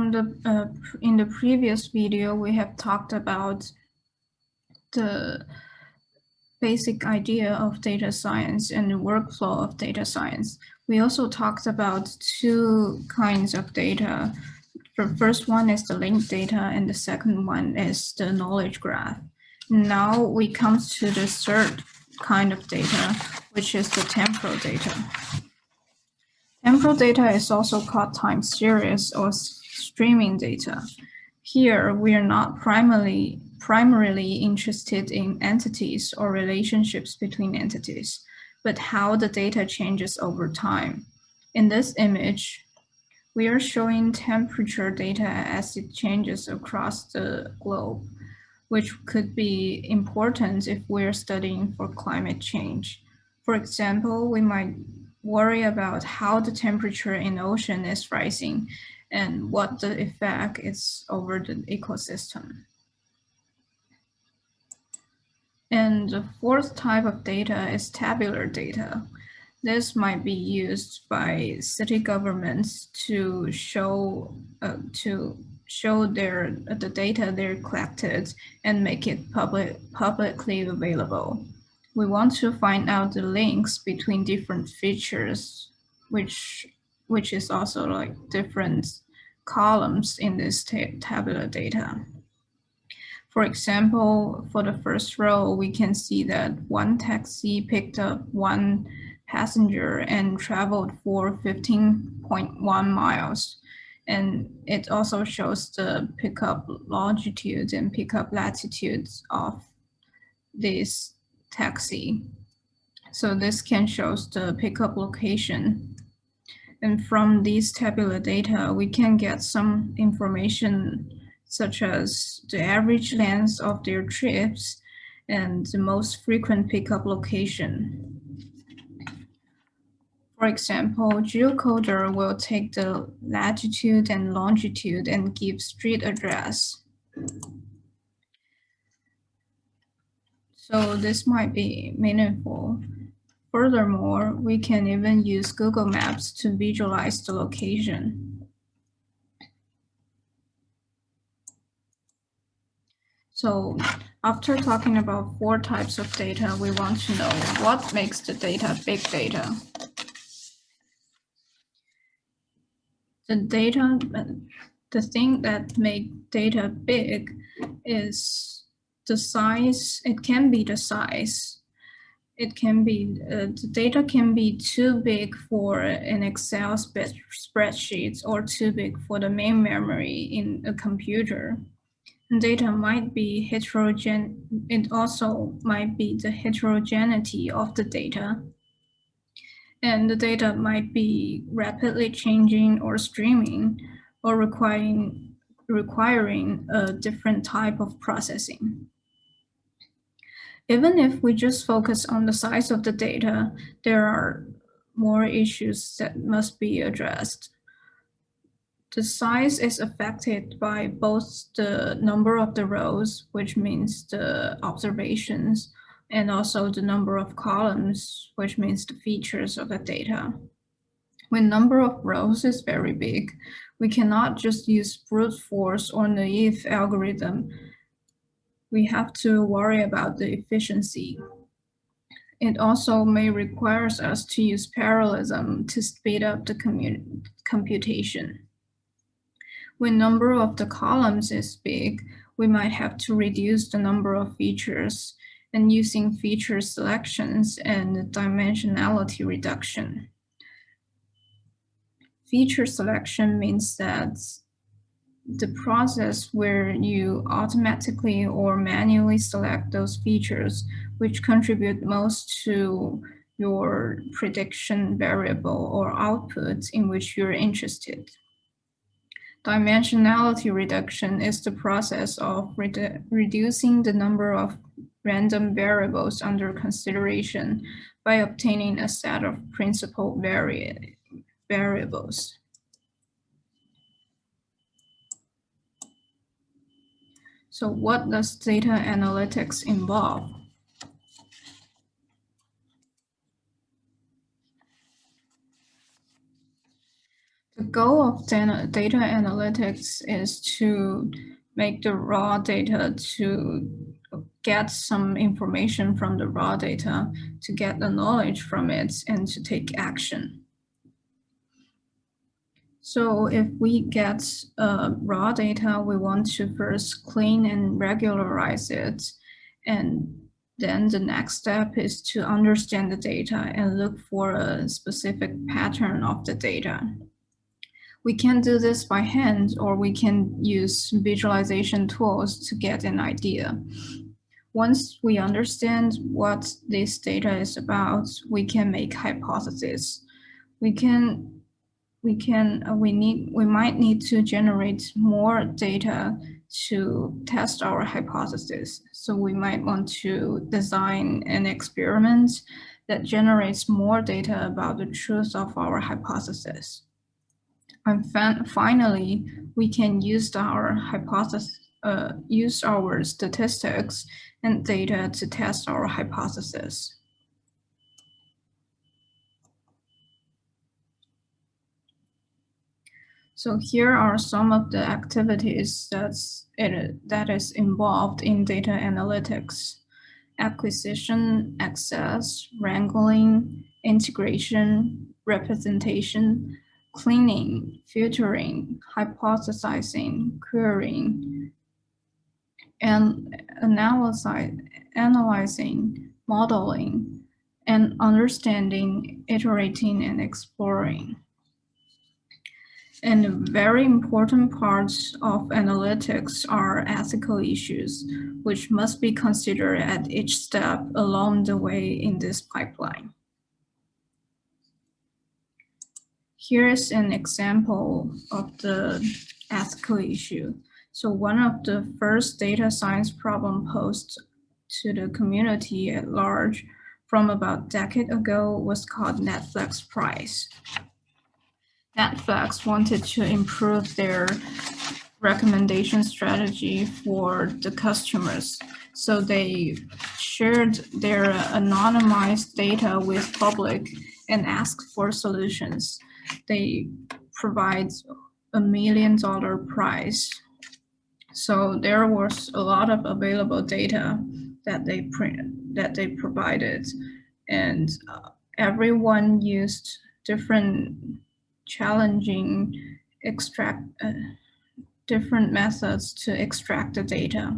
from the uh, in the previous video, we have talked about the basic idea of data science and the workflow of data science. We also talked about two kinds of data. The first one is the linked data and the second one is the knowledge graph. Now we come to the third kind of data, which is the temporal data. Temporal data is also called time series or streaming data. Here, we are not primarily, primarily interested in entities or relationships between entities, but how the data changes over time. In this image, we are showing temperature data as it changes across the globe, which could be important if we're studying for climate change. For example, we might worry about how the temperature in the ocean is rising and what the effect is over the ecosystem. And the fourth type of data is tabular data. This might be used by city governments to show uh, to show their the data they're collected and make it public publicly available. We want to find out the links between different features, which which is also like different columns in this tabular data. For example, for the first row, we can see that one taxi picked up one passenger and traveled for 15.1 miles. And it also shows the pickup longitude and pickup latitudes of this taxi. So this can show the pickup location and from these tabular data, we can get some information such as the average length of their trips and the most frequent pickup location. For example, geocoder will take the latitude and longitude and give street address. So this might be meaningful. Furthermore, we can even use Google Maps to visualize the location. So after talking about four types of data, we want to know what makes the data big data. The data, the thing that make data big is the size, it can be the size it can be, uh, the data can be too big for an Excel spreadsheet or too big for the main memory in a computer. And data might be heterogeneous, it also might be the heterogeneity of the data. And the data might be rapidly changing or streaming or requiring, requiring a different type of processing. Even if we just focus on the size of the data, there are more issues that must be addressed. The size is affected by both the number of the rows, which means the observations, and also the number of columns, which means the features of the data. When number of rows is very big, we cannot just use brute force or naive algorithm we have to worry about the efficiency. It also may require us to use parallelism to speed up the computation. When number of the columns is big, we might have to reduce the number of features and using feature selections and dimensionality reduction. Feature selection means that the process where you automatically or manually select those features which contribute most to your prediction variable or output in which you're interested. Dimensionality reduction is the process of redu reducing the number of random variables under consideration by obtaining a set of principal vari variables. So what does data analytics involve? The goal of data, data analytics is to make the raw data to get some information from the raw data, to get the knowledge from it, and to take action. So if we get uh, raw data, we want to first clean and regularize it. And then the next step is to understand the data and look for a specific pattern of the data. We can do this by hand or we can use visualization tools to get an idea. Once we understand what this data is about, we can make hypotheses. We can we can uh, we need we might need to generate more data to test our hypothesis. So we might want to design an experiment that generates more data about the truth of our hypothesis. And finally, we can use our hypothesis, uh, use our statistics and data to test our hypothesis. So here are some of the activities that's it, that is involved in data analytics. Acquisition, access, wrangling, integration, representation, cleaning, filtering, hypothesizing, querying, and analyzing, analyzing, modeling, and understanding, iterating, and exploring. And very important parts of analytics are ethical issues, which must be considered at each step along the way in this pipeline. Here's an example of the ethical issue. So one of the first data science problem posed to the community at large from about a decade ago was called Netflix Prize. Netflix wanted to improve their recommendation strategy for the customers. So they shared their anonymized data with public and asked for solutions. They provide a million dollar prize. So there was a lot of available data that they print, that they provided and uh, everyone used different challenging extract uh, different methods to extract the data.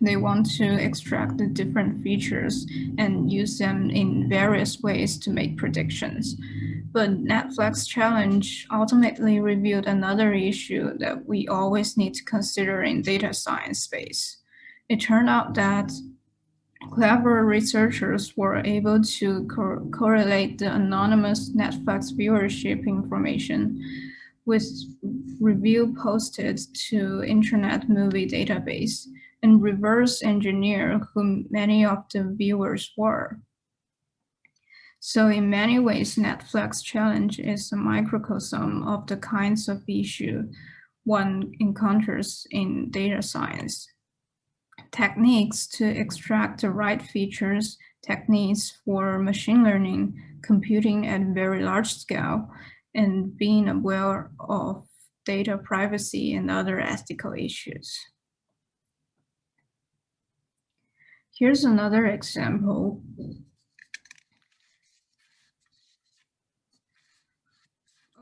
They want to extract the different features and use them in various ways to make predictions. But Netflix challenge ultimately revealed another issue that we always need to consider in data science space. It turned out that Clever researchers were able to co correlate the anonymous Netflix viewership information with review posted to Internet Movie Database and reverse engineer who many of the viewers were. So in many ways, Netflix challenge is a microcosm of the kinds of issue one encounters in data science techniques to extract the right features, techniques for machine learning, computing at very large scale, and being aware of data privacy and other ethical issues. Here's another example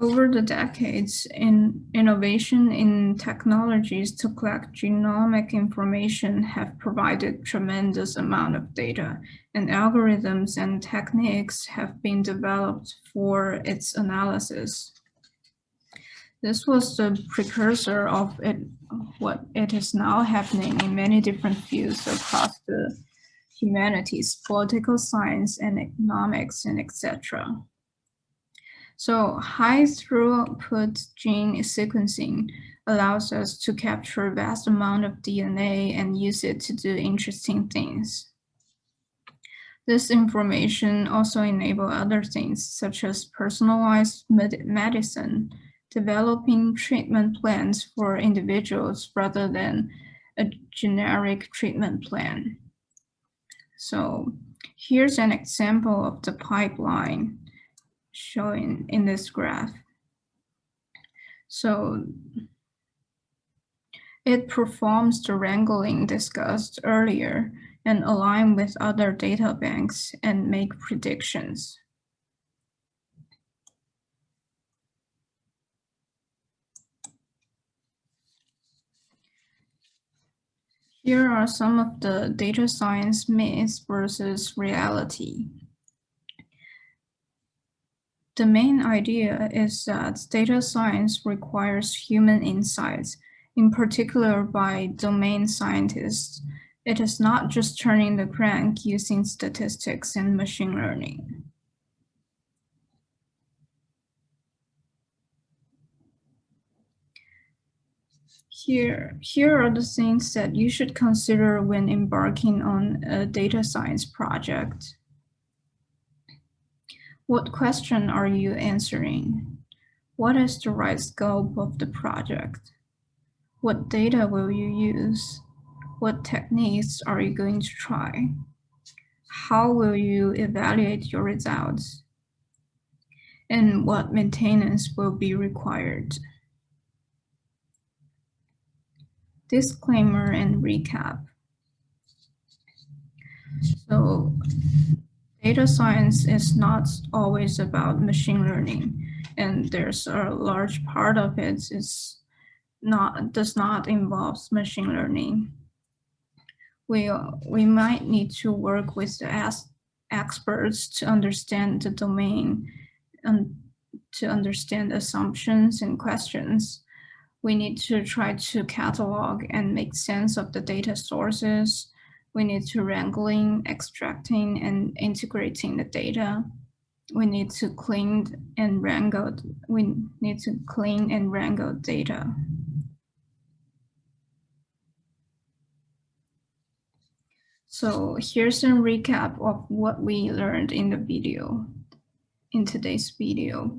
Over the decades, in innovation in technologies to collect genomic information have provided tremendous amount of data, and algorithms and techniques have been developed for its analysis. This was the precursor of it, what it is now happening in many different fields across the humanities, political science and economics and etc. So high throughput gene sequencing allows us to capture vast amount of DNA and use it to do interesting things. This information also enable other things such as personalized med medicine, developing treatment plans for individuals rather than a generic treatment plan. So here's an example of the pipeline showing in this graph. So it performs the wrangling discussed earlier and align with other data banks and make predictions. Here are some of the data science myths versus reality. The main idea is that data science requires human insights, in particular by domain scientists. It is not just turning the crank using statistics and machine learning. Here, here are the things that you should consider when embarking on a data science project. What question are you answering? What is the right scope of the project? What data will you use? What techniques are you going to try? How will you evaluate your results? And what maintenance will be required? disclaimer and recap. So data science is not always about machine learning and there's a large part of it is not does not involve machine learning. We, we might need to work with the experts to understand the domain and to understand assumptions and questions we need to try to catalog and make sense of the data sources. We need to wrangling, extracting, and integrating the data. We need to clean and wrangle. We need to clean and wrangle data. So here's a recap of what we learned in the video, in today's video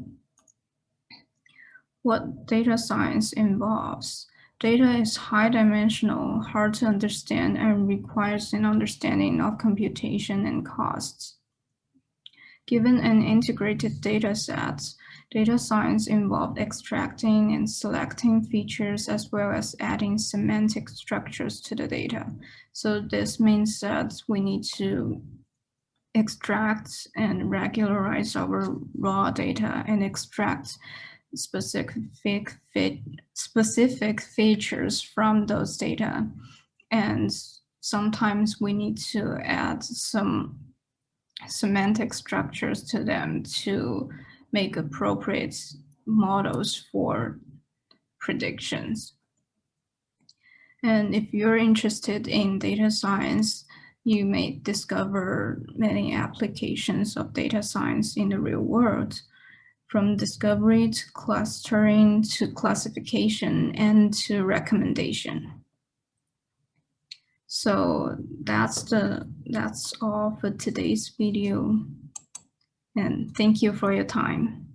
what data science involves. Data is high dimensional, hard to understand, and requires an understanding of computation and costs. Given an integrated data set, data science involved extracting and selecting features as well as adding semantic structures to the data. So this means that we need to extract and regularize our raw data and extract specific fit, specific features from those data. And sometimes we need to add some semantic structures to them to make appropriate models for predictions. And if you're interested in data science, you may discover many applications of data science in the real world from discovery to clustering to classification and to recommendation. So that's the that's all for today's video. And thank you for your time.